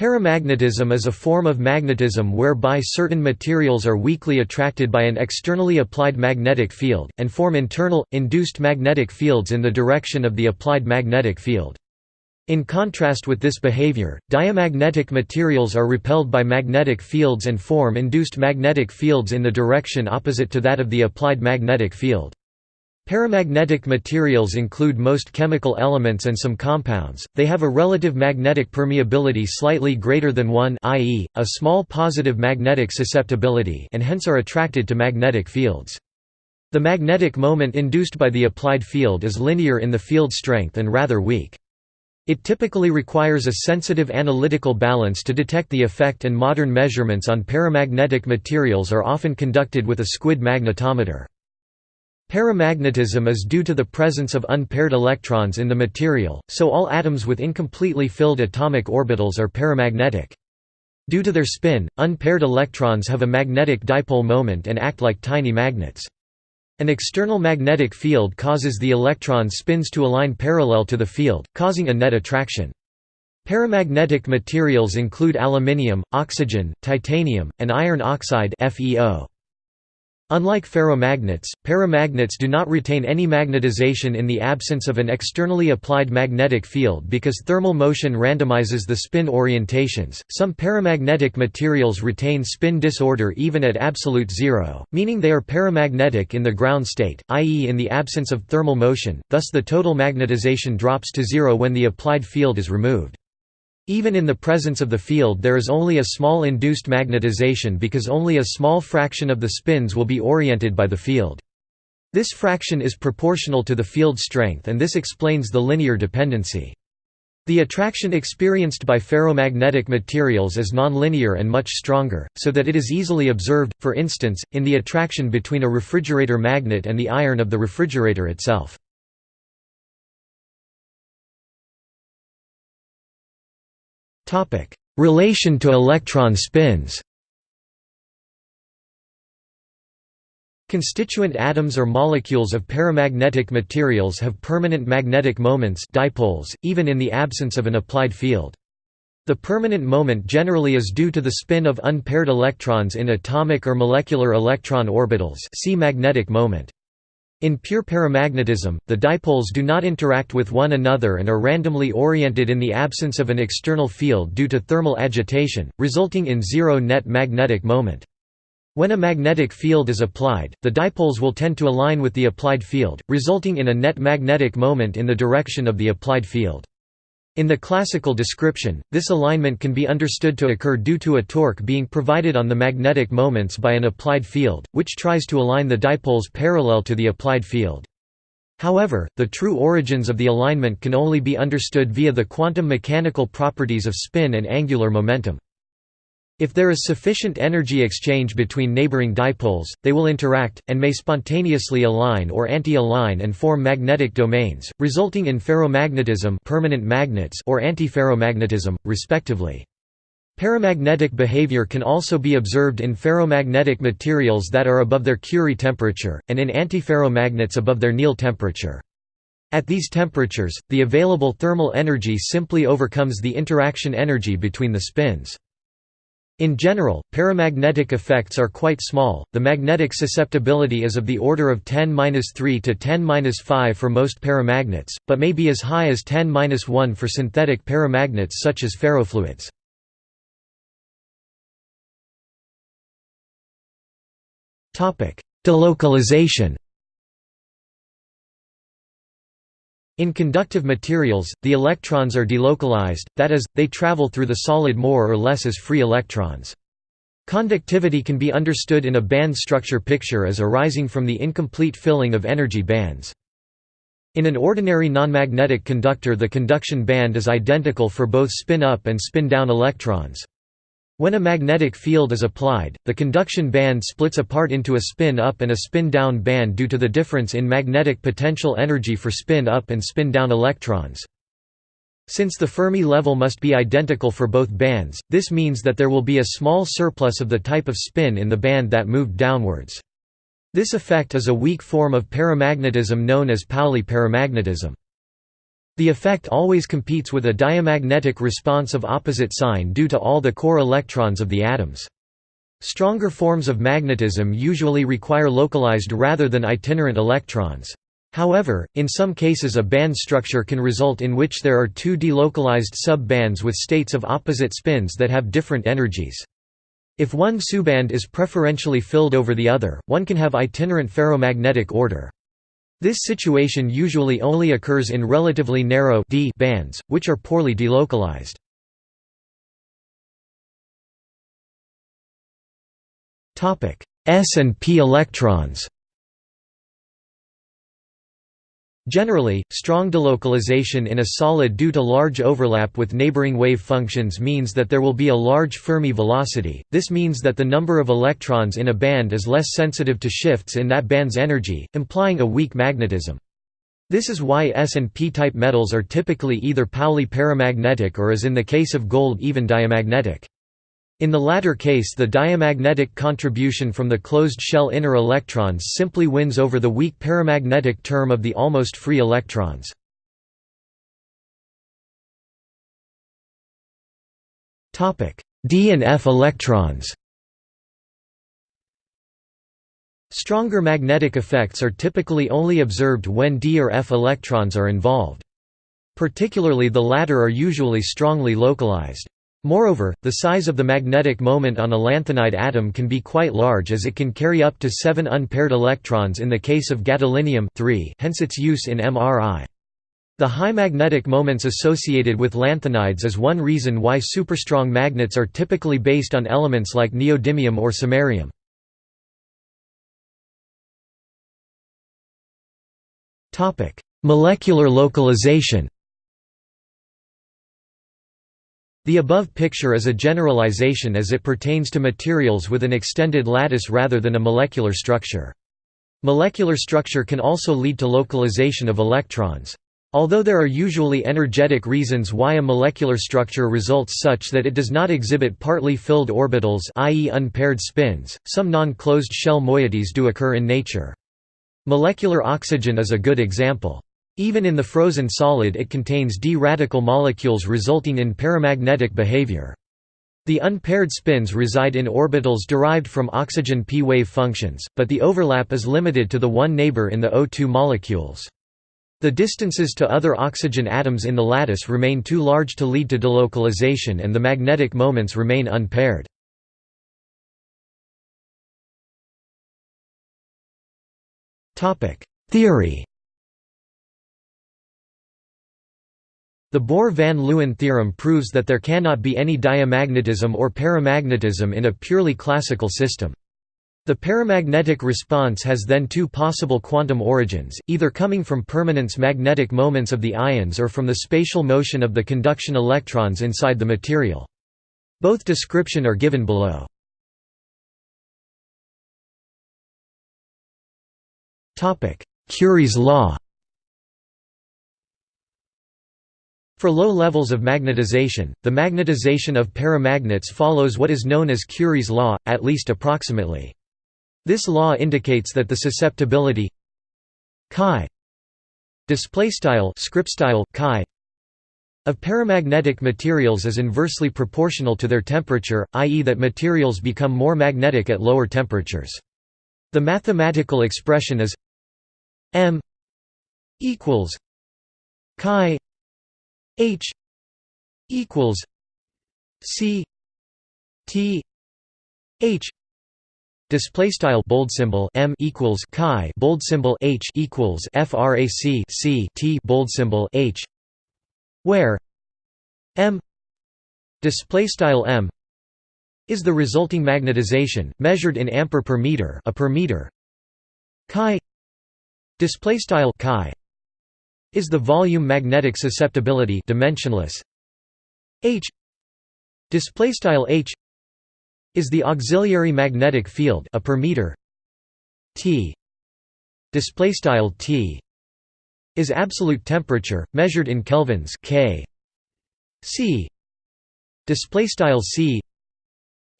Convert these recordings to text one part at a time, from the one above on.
Paramagnetism is a form of magnetism whereby certain materials are weakly attracted by an externally applied magnetic field, and form internal, induced magnetic fields in the direction of the applied magnetic field. In contrast with this behavior, diamagnetic materials are repelled by magnetic fields and form induced magnetic fields in the direction opposite to that of the applied magnetic field. Paramagnetic materials include most chemical elements and some compounds, they have a relative magnetic permeability slightly greater than 1 i.e., a small positive magnetic susceptibility and hence are attracted to magnetic fields. The magnetic moment induced by the applied field is linear in the field strength and rather weak. It typically requires a sensitive analytical balance to detect the effect and modern measurements on paramagnetic materials are often conducted with a squid magnetometer. Paramagnetism is due to the presence of unpaired electrons in the material, so all atoms with incompletely filled atomic orbitals are paramagnetic. Due to their spin, unpaired electrons have a magnetic dipole moment and act like tiny magnets. An external magnetic field causes the electron spins to align parallel to the field, causing a net attraction. Paramagnetic materials include aluminium, oxygen, titanium, and iron oxide FeO. Unlike ferromagnets, paramagnets do not retain any magnetization in the absence of an externally applied magnetic field because thermal motion randomizes the spin orientations. Some paramagnetic materials retain spin disorder even at absolute zero, meaning they are paramagnetic in the ground state, i.e., in the absence of thermal motion, thus, the total magnetization drops to zero when the applied field is removed. Even in the presence of the field there is only a small induced magnetization because only a small fraction of the spins will be oriented by the field. This fraction is proportional to the field strength and this explains the linear dependency. The attraction experienced by ferromagnetic materials is nonlinear and much stronger, so that it is easily observed, for instance, in the attraction between a refrigerator magnet and the iron of the refrigerator itself. Relation to electron spins Constituent atoms or molecules of paramagnetic materials have permanent magnetic moments dipoles, even in the absence of an applied field. The permanent moment generally is due to the spin of unpaired electrons in atomic or molecular electron orbitals see magnetic moment. In pure paramagnetism, the dipoles do not interact with one another and are randomly oriented in the absence of an external field due to thermal agitation, resulting in zero net magnetic moment. When a magnetic field is applied, the dipoles will tend to align with the applied field, resulting in a net magnetic moment in the direction of the applied field. In the classical description, this alignment can be understood to occur due to a torque being provided on the magnetic moments by an applied field, which tries to align the dipoles parallel to the applied field. However, the true origins of the alignment can only be understood via the quantum mechanical properties of spin and angular momentum. If there is sufficient energy exchange between neighboring dipoles, they will interact, and may spontaneously align or anti-align and form magnetic domains, resulting in ferromagnetism permanent magnets or antiferromagnetism, respectively. Paramagnetic behavior can also be observed in ferromagnetic materials that are above their Curie temperature, and in antiferromagnets above their Néel temperature. At these temperatures, the available thermal energy simply overcomes the interaction energy between the spins. In general, paramagnetic effects are quite small, the magnetic susceptibility is of the order of 10-3 to 10-5 for most paramagnets, but may be as high as 10-1 for synthetic paramagnets such as ferrofluids. Delocalization In conductive materials, the electrons are delocalized, that is, they travel through the solid more or less as free electrons. Conductivity can be understood in a band structure picture as arising from the incomplete filling of energy bands. In an ordinary nonmagnetic conductor the conduction band is identical for both spin-up and spin-down electrons. When a magnetic field is applied, the conduction band splits apart into a spin-up and a spin-down band due to the difference in magnetic potential energy for spin-up and spin-down electrons. Since the Fermi level must be identical for both bands, this means that there will be a small surplus of the type of spin in the band that moved downwards. This effect is a weak form of paramagnetism known as Pauli paramagnetism. The effect always competes with a diamagnetic response of opposite sign due to all the core electrons of the atoms. Stronger forms of magnetism usually require localized rather than itinerant electrons. However, in some cases a band structure can result in which there are two delocalized sub-bands with states of opposite spins that have different energies. If one subband is preferentially filled over the other, one can have itinerant ferromagnetic order. This situation usually only occurs in relatively narrow d bands, which are poorly delocalized. S and p electrons Generally, strong delocalization in a solid due to large overlap with neighboring wave functions means that there will be a large Fermi velocity, this means that the number of electrons in a band is less sensitive to shifts in that band's energy, implying a weak magnetism. This is why S and P-type metals are typically either Pauli paramagnetic or as in the case of gold even diamagnetic. In the latter case the diamagnetic contribution from the closed shell inner electrons simply wins over the weak paramagnetic term of the almost free electrons. D and F electrons Stronger magnetic effects are typically only observed when D or F electrons are involved. Particularly the latter are usually strongly localized. Moreover, the size of the magnetic moment on a lanthanide atom can be quite large as it can carry up to 7 unpaired electrons in the case of gadolinium hence its use in MRI. The high magnetic moments associated with lanthanides is one reason why superstrong magnets are typically based on elements like neodymium or samarium. Molecular localization The above picture is a generalization as it pertains to materials with an extended lattice rather than a molecular structure. Molecular structure can also lead to localization of electrons. Although there are usually energetic reasons why a molecular structure results such that it does not exhibit partly filled orbitals i.e. unpaired spins, some non-closed shell moieties do occur in nature. Molecular oxygen is a good example. Even in the frozen solid it contains di-radical molecules resulting in paramagnetic behavior. The unpaired spins reside in orbitals derived from oxygen p-wave functions, but the overlap is limited to the one neighbor in the O2 molecules. The distances to other oxygen atoms in the lattice remain too large to lead to delocalization and the magnetic moments remain unpaired. Theory The Bohr-van Leeuwen theorem proves that there cannot be any diamagnetism or paramagnetism in a purely classical system. The paramagnetic response has then two possible quantum origins, either coming from permanence magnetic moments of the ions or from the spatial motion of the conduction electrons inside the material. Both description are given below. Curie's law For low levels of magnetization, the magnetization of paramagnets follows what is known as Curie's law, at least approximately. This law indicates that the susceptibility chi displaystyle scriptstyle chi of paramagnetic materials is inversely proportional to their temperature, i.e. that materials become more magnetic at lower temperatures. The mathematical expression is m equals chi H equals C T H Display style bold symbol m equals chi bold symbol h equals frac c t bold symbol h, where m display style m is the resulting magnetization measured in ampere per meter a per meter chi display style chi is the volume magnetic susceptibility dimensionless. H display style H is the auxiliary magnetic field a per meter. T display style T is absolute temperature measured in kelvins K. C display style C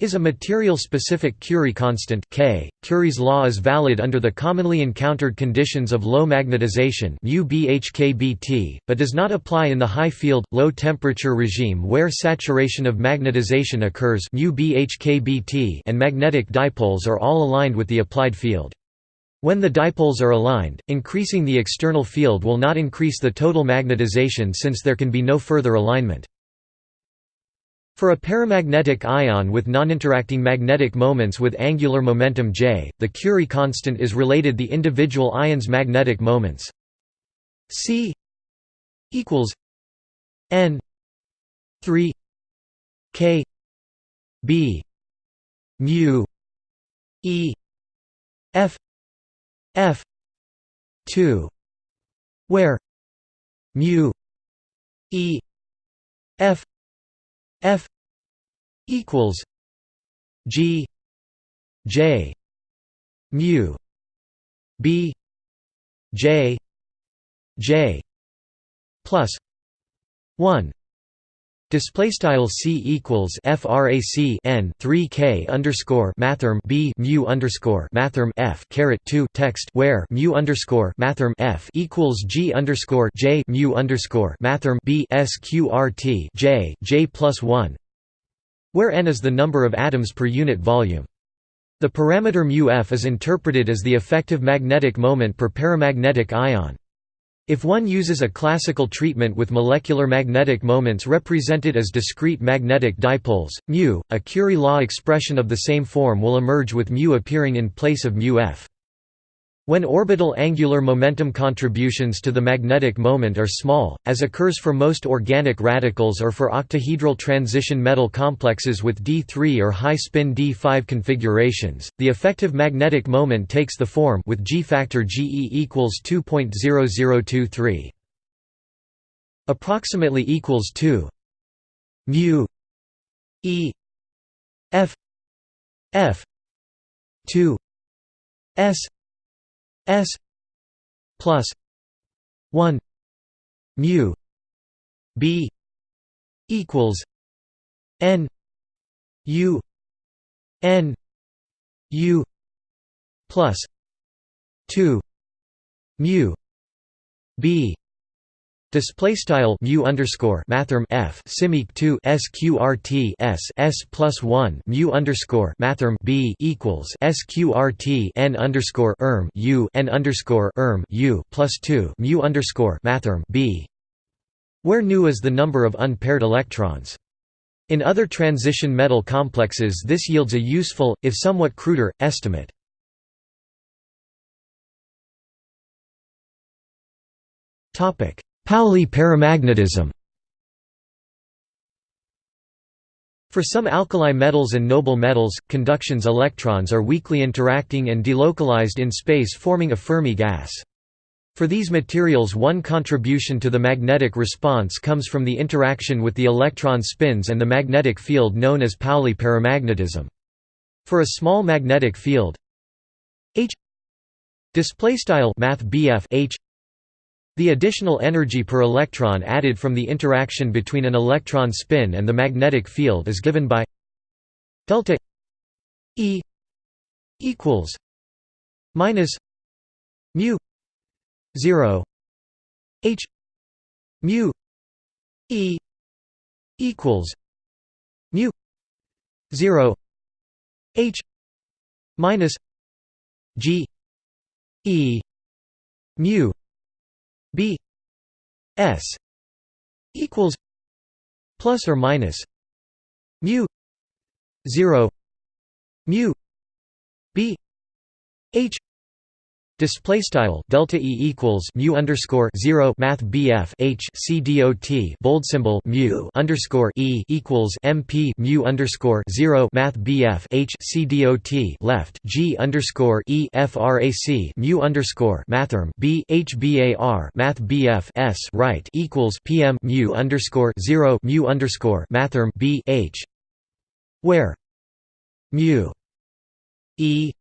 is a material-specific Curie constant K. Curie's law is valid under the commonly encountered conditions of low magnetization but does not apply in the high field, low temperature regime where saturation of magnetization occurs and magnetic dipoles are all aligned with the applied field. When the dipoles are aligned, increasing the external field will not increase the total magnetization since there can be no further alignment. For a paramagnetic ion with noninteracting magnetic moments with angular momentum j, the Curie constant is related the individual ions' magnetic moments. C equals n 3 k b mu e f f 2 where mu e f F equals G J mu B J J plus one Display style c equals frac n 3 k underscore mathrm b mu underscore mathrm f caret 2 text where mu underscore mathrm f equals g underscore j mu underscore mathrm b sqrt j j plus 1, where n is the number of atoms per unit volume. The parameter mu f is interpreted as the effective magnetic moment per paramagnetic ion. If one uses a classical treatment with molecular magnetic moments represented as discrete magnetic dipoles, μ, a Curie law expression of the same form will emerge with μ appearing in place of μf. When orbital angular momentum contributions to the magnetic moment are small, as occurs for most organic radicals or for octahedral transition metal complexes with d3 or high-spin d5 configurations, the effective magnetic moment takes the form with G factor GE equals 2.0023. Approximately equals 2 mu. E. F. F. 2 S S plus one mu B equals N U N U plus two mu B Display style mu underscore mathrm f simic two sqrt s s plus one mu underscore mathrm b equals sqrt n underscore erm u n underscore erm u plus two mu underscore mathrm b, where nu is the number of unpaired electrons. In other transition metal complexes, this yields a useful, if somewhat cruder, estimate. Topic Pauli paramagnetism For some alkali metals and noble metals, conduction's electrons are weakly interacting and delocalized in space forming a Fermi gas. For these materials one contribution to the magnetic response comes from the interaction with the electron spins and the magnetic field known as Pauli paramagnetism. For a small magnetic field H math H the additional energy per electron added from the interaction between an electron spin and the magnetic field is given by delta E equals minus mu 0 H mu E equals mu 0 H minus G E mu b s equals plus or minus mu 0 mu b h Display style delta e equals mu underscore zero math bf h c dot bold symbol mu underscore e equals mp mu underscore zero math bf h c dot left g underscore e frac mu underscore mathrm b h bar math bf s right equals pm mu underscore zero mu underscore mathrm b h where mu e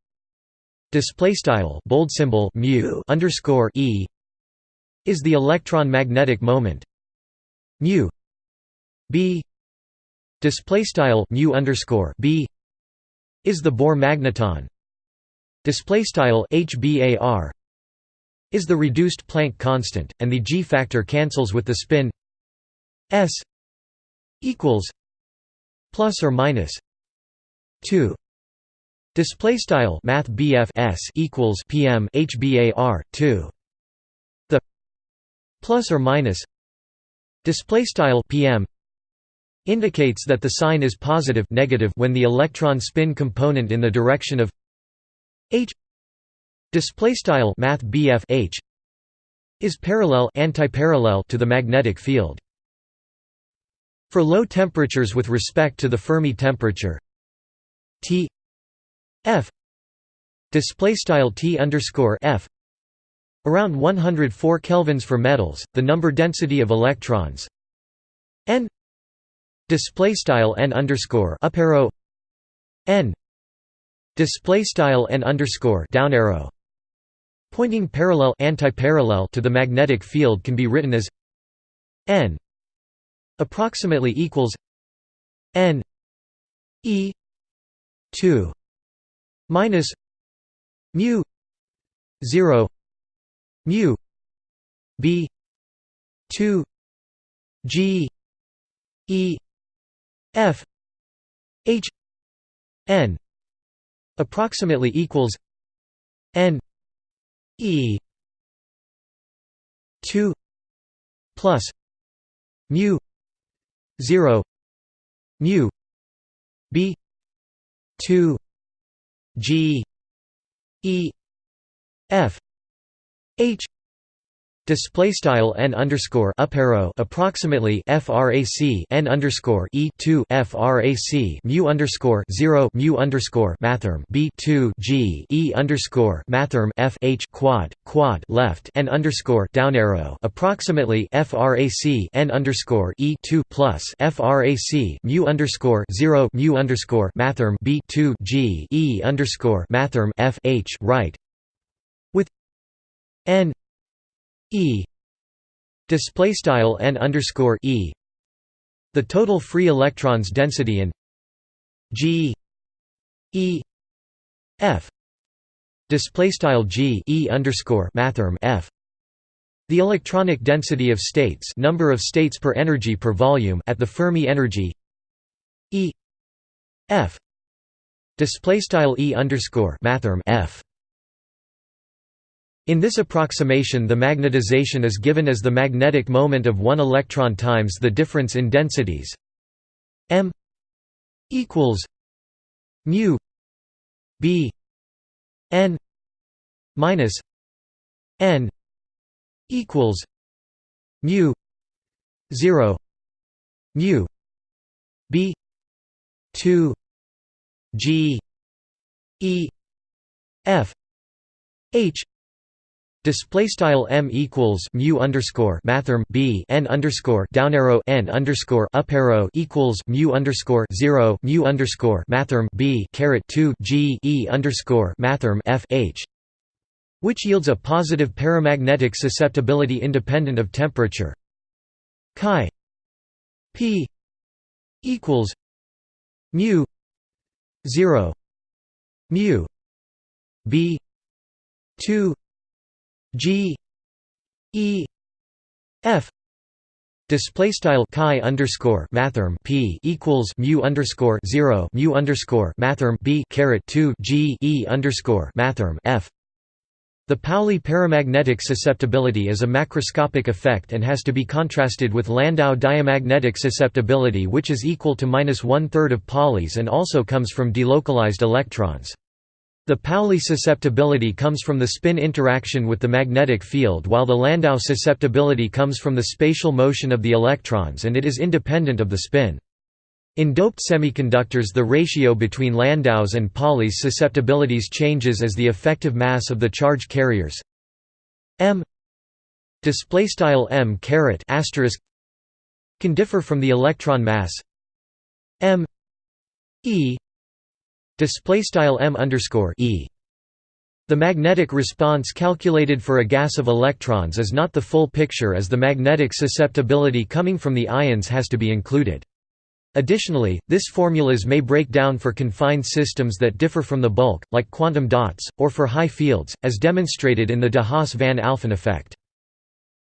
display style bold symbol mu underscore e is the electron magnetic moment. Mu b display style mu underscore b is the Bohr magneton. Display style hbar is the reduced Planck constant and the g factor cancels with the spin s equals plus or minus 2 display style math s equals pm hbar 2 the plus or minus display style pm indicates that the sign is positive negative when the electron spin component in the direction of h display style math h is parallel antiparallel to the magnetic field. For low temperatures with respect to the Fermi temperature T F display style T underscore F around 104 kelvins for metals the number density of electrons. N display style n underscore up arrow. N display style n underscore down arrow. Pointing parallel antiparallel to the magnetic field can be written as n approximately equals n e 2 minus mu 0 mu b 2 g e f h n approximately equals n e 2 plus mu 0 mu b 2 g e f h Display style n underscore up arrow approximately frac n underscore e two frac mu underscore zero mu underscore mathrm b two g e underscore mathrm f h quad quad left n underscore down arrow approximately frac n underscore e two plus frac mu underscore zero mu underscore mathrm b two g e underscore mathrm f h right with n E. Display style n underscore E. The total free electrons density in G E F. Display style G E underscore mathrm F. The electronic density of states number of states per energy per volume at the Fermi energy E F. Display style E underscore mathrm F in this approximation the magnetization is given as the magnetic moment of one electron times the difference in densities. M equals mu b n minus n equals mu 0 mu b 2 g e f h Display style m equals mu underscore mathrm b n underscore down arrow n underscore up arrow equals mu underscore zero mu underscore mathrm b caret two g e underscore mathrm f h, which yields a positive paramagnetic susceptibility independent of temperature. Chi p equals mu zero mu b two G E F display style chi underscore mathrm p equals mu underscore zero mu underscore mathrm b caret two g e underscore mathrm f. The Pauli paramagnetic susceptibility is a macroscopic effect and has to be contrasted with Landau diamagnetic susceptibility, which is equal to minus one third of Pauli's and also comes from delocalized electrons. The Pauli susceptibility comes from the spin interaction with the magnetic field while the Landau susceptibility comes from the spatial motion of the electrons and it is independent of the spin. In doped semiconductors the ratio between Landau's and Pauli's susceptibilities changes as the effective mass of the charge carriers m m can differ from the electron mass m e display style m underscore e. The magnetic response calculated for a gas of electrons is not the full picture as the magnetic susceptibility coming from the ions has to be included. Additionally, this formulas may break down for confined systems that differ from the bulk, like quantum dots, or for high fields, as demonstrated in the de Haas-van Alphen effect.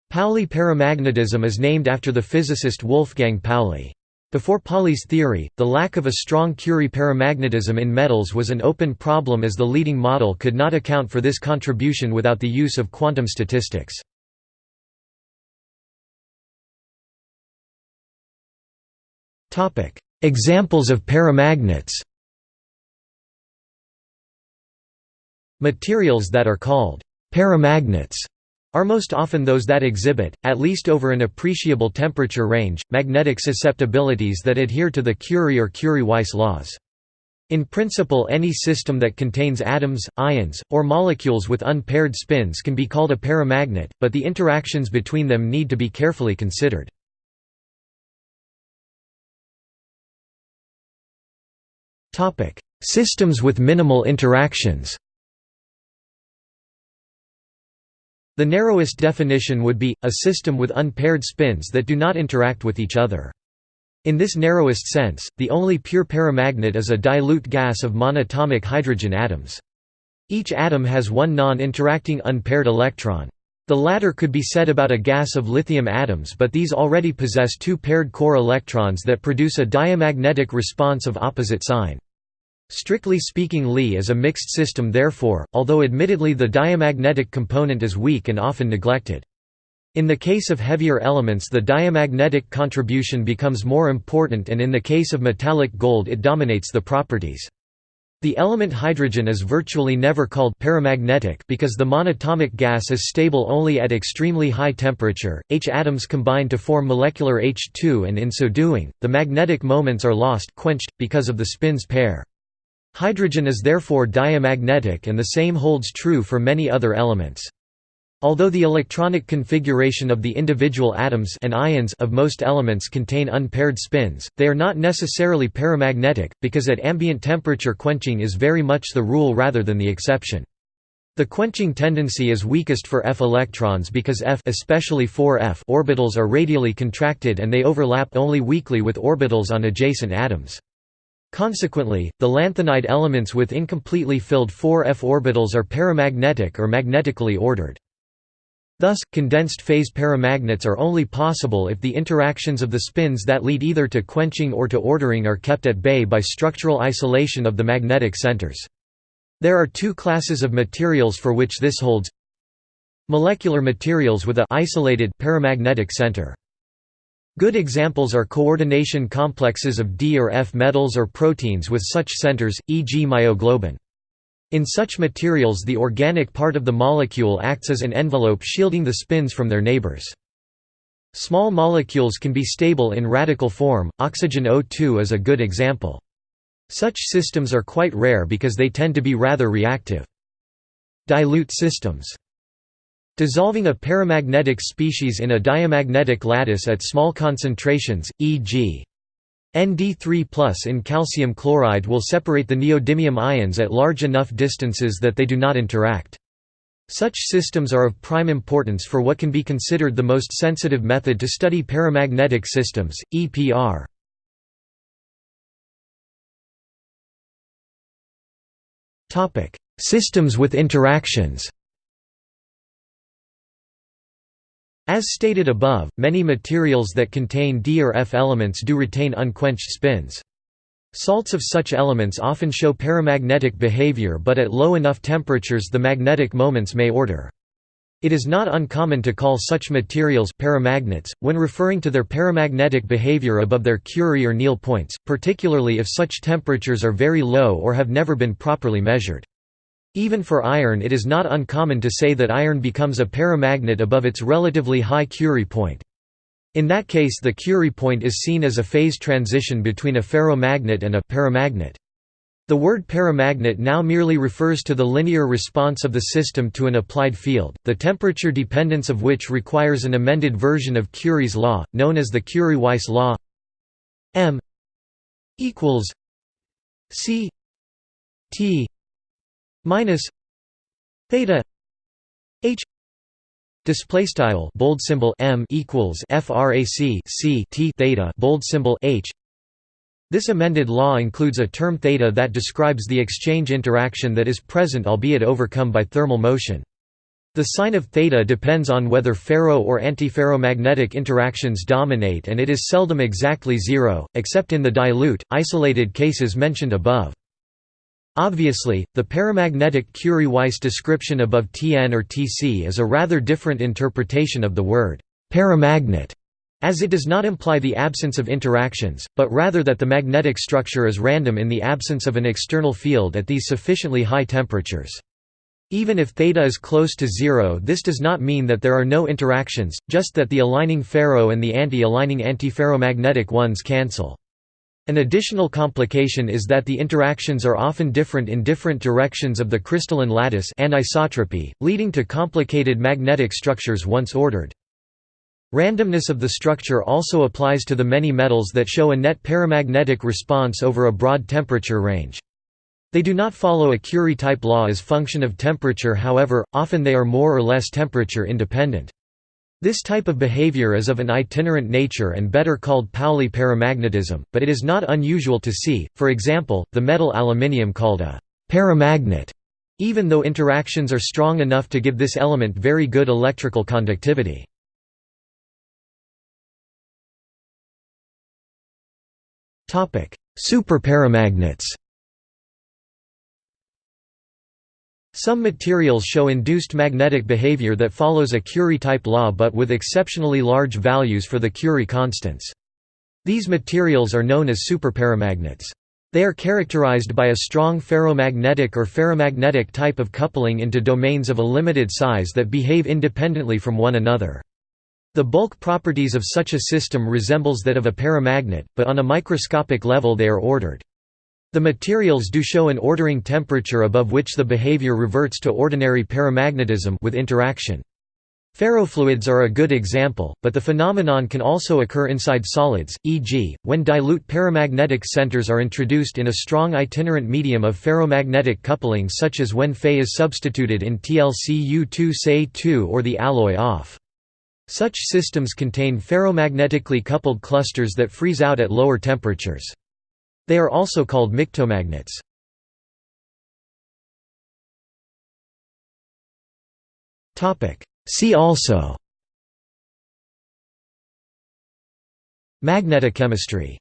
Pauli paramagnetism is named after the physicist Wolfgang Pauli. Before Pauli's theory, the lack of a strong Curie paramagnetism in metals was an open problem as the leading model could not account for this contribution without the use of quantum statistics. Examples of paramagnets Materials that are called paramagnets are most often those that exhibit, at least over an appreciable temperature range, magnetic susceptibilities that adhere to the Curie or Curie-Weiss laws. In principle any system that contains atoms, ions, or molecules with unpaired spins can be called a paramagnet, but the interactions between them need to be carefully considered. Systems with minimal interactions The narrowest definition would be, a system with unpaired spins that do not interact with each other. In this narrowest sense, the only pure paramagnet is a dilute gas of monatomic hydrogen atoms. Each atom has one non-interacting unpaired electron. The latter could be said about a gas of lithium atoms but these already possess two paired core electrons that produce a diamagnetic response of opposite sign. Strictly speaking Li is a mixed system therefore, although admittedly the diamagnetic component is weak and often neglected. In the case of heavier elements the diamagnetic contribution becomes more important and in the case of metallic gold it dominates the properties. The element hydrogen is virtually never called paramagnetic because the monatomic gas is stable only at extremely high temperature. H atoms combine to form molecular H2 and in so doing, the magnetic moments are lost quenched, because of the spins pair. Hydrogen is therefore diamagnetic and the same holds true for many other elements. Although the electronic configuration of the individual atoms and ions of most elements contain unpaired spins, they are not necessarily paramagnetic, because at ambient temperature quenching is very much the rule rather than the exception. The quenching tendency is weakest for f electrons because f especially 4f orbitals are radially contracted and they overlap only weakly with orbitals on adjacent atoms. Consequently, the lanthanide elements with incompletely filled 4f orbitals are paramagnetic or magnetically ordered. Thus, condensed phase paramagnets are only possible if the interactions of the spins that lead either to quenching or to ordering are kept at bay by structural isolation of the magnetic centers. There are two classes of materials for which this holds Molecular materials with a isolated paramagnetic center. Good examples are coordination complexes of D or F metals or proteins with such centers, e.g. myoglobin. In such materials the organic part of the molecule acts as an envelope shielding the spins from their neighbors. Small molecules can be stable in radical form, oxygen O2 is a good example. Such systems are quite rare because they tend to be rather reactive. Dilute systems Dissolving a paramagnetic species in a diamagnetic lattice at small concentrations, e.g. ND3 in calcium chloride will separate the neodymium ions at large enough distances that they do not interact. Such systems are of prime importance for what can be considered the most sensitive method to study paramagnetic systems, EPR. Systems with interactions As stated above, many materials that contain D or F elements do retain unquenched spins. Salts of such elements often show paramagnetic behavior but at low enough temperatures the magnetic moments may order. It is not uncommon to call such materials paramagnets, when referring to their paramagnetic behavior above their Curie or Néel points, particularly if such temperatures are very low or have never been properly measured. Even for iron it is not uncommon to say that iron becomes a paramagnet above its relatively high Curie point. In that case the Curie point is seen as a phase transition between a ferromagnet and a paramagnet. The word paramagnet now merely refers to the linear response of the system to an applied field, the temperature dependence of which requires an amended version of Curie's law, known as the Curie-Weiss law m equals c t minus theta h display style bold symbol m equals frac c t theta bold symbol h This amended law includes a term theta that describes the exchange interaction that is present albeit overcome by thermal motion. The sign of theta depends on whether ferro or antiferromagnetic interactions dominate and it is seldom exactly zero, except in the dilute, isolated cases mentioned above. Obviously, the paramagnetic Curie-Weiss description above Tn or Tc is a rather different interpretation of the word paramagnet as it does not imply the absence of interactions, but rather that the magnetic structure is random in the absence of an external field at these sufficiently high temperatures. Even if theta is close to zero this does not mean that there are no interactions, just that the aligning ferro and the anti-aligning antiferromagnetic ones cancel. An additional complication is that the interactions are often different in different directions of the crystalline lattice anisotropy, leading to complicated magnetic structures once ordered. Randomness of the structure also applies to the many metals that show a net paramagnetic response over a broad temperature range. They do not follow a Curie-type law as function of temperature however, often they are more or less temperature independent. This type of behavior is of an itinerant nature and better called Pauli paramagnetism, but it is not unusual to see, for example, the metal aluminium called a paramagnet, even though interactions are strong enough to give this element very good electrical conductivity. Superparamagnets Some materials show induced magnetic behavior that follows a Curie-type law but with exceptionally large values for the Curie constants. These materials are known as superparamagnets. They are characterized by a strong ferromagnetic or ferrimagnetic type of coupling into domains of a limited size that behave independently from one another. The bulk properties of such a system resembles that of a paramagnet, but on a microscopic level they are ordered. The materials do show an ordering temperature above which the behavior reverts to ordinary paramagnetism with interaction. Ferrofluids are a good example, but the phenomenon can also occur inside solids, e.g., when dilute paramagnetic centers are introduced in a strong itinerant medium of ferromagnetic coupling such as when Fe is substituted in TlCu2Se2 or the alloy off. Such systems contain ferromagnetically coupled clusters that freeze out at lower temperatures. They are also called mictomagnets. See also Magnetochemistry